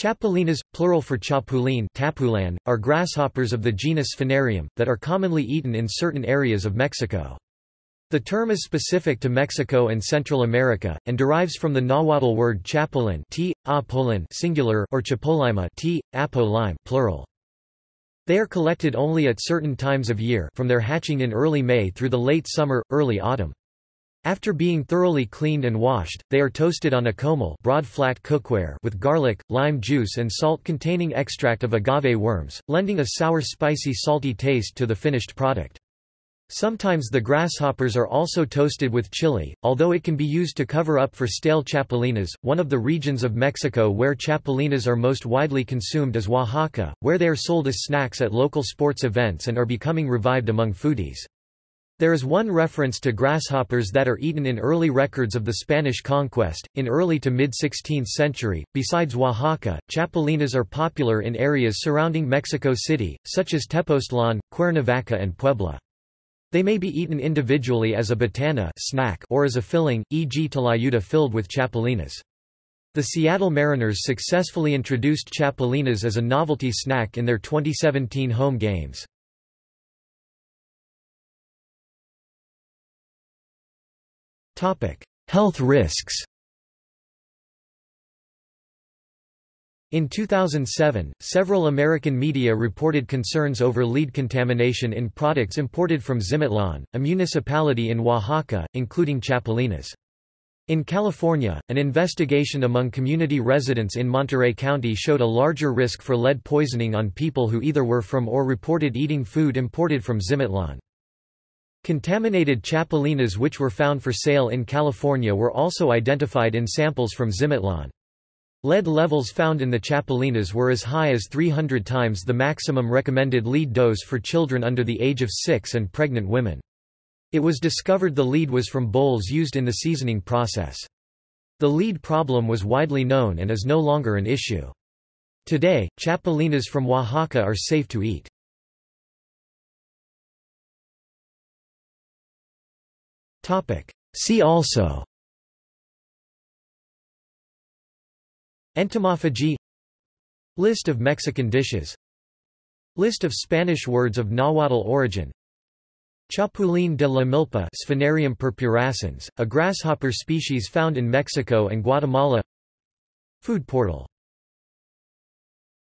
Chapulines, plural for chapulín tapulan, are grasshoppers of the genus Sphenarium, that are commonly eaten in certain areas of Mexico. The term is specific to Mexico and Central America, and derives from the Nahuatl word chapulin t, singular or chapolima t, plural. They are collected only at certain times of year from their hatching in early May through the late summer, early autumn. After being thoroughly cleaned and washed, they are toasted on a comal broad flat cookware with garlic, lime juice and salt containing extract of agave worms, lending a sour spicy salty taste to the finished product. Sometimes the grasshoppers are also toasted with chili, although it can be used to cover up for stale chapulines. One of the regions of Mexico where chapulines are most widely consumed is Oaxaca, where they are sold as snacks at local sports events and are becoming revived among foodies. There is one reference to grasshoppers that are eaten in early records of the Spanish conquest, in early to mid-16th century. Besides Oaxaca, chapulines are popular in areas surrounding Mexico City, such as Tepoztlán, Cuernavaca and Puebla. They may be eaten individually as a botana snack or as a filling, e.g. tlayuda filled with chapulines. The Seattle Mariners successfully introduced chapulines as a novelty snack in their 2017 home games. Health risks In 2007, several American media reported concerns over lead contamination in products imported from Zimatlán, a municipality in Oaxaca, including chapulines. In California, an investigation among community residents in Monterey County showed a larger risk for lead poisoning on people who either were from or reported eating food imported from Zimatlán. Contaminated chapulines which were found for sale in California were also identified in samples from Zimatlán. Lead levels found in the chapulines were as high as 300 times the maximum recommended lead dose for children under the age of 6 and pregnant women. It was discovered the lead was from bowls used in the seasoning process. The lead problem was widely known and is no longer an issue. Today, chapulines from Oaxaca are safe to eat. See also. Entomophagy. List of Mexican dishes. List of Spanish words of Nahuatl origin. Chapulín de la milpa Sphenarium purpurascens, a grasshopper species found in Mexico and Guatemala. Food portal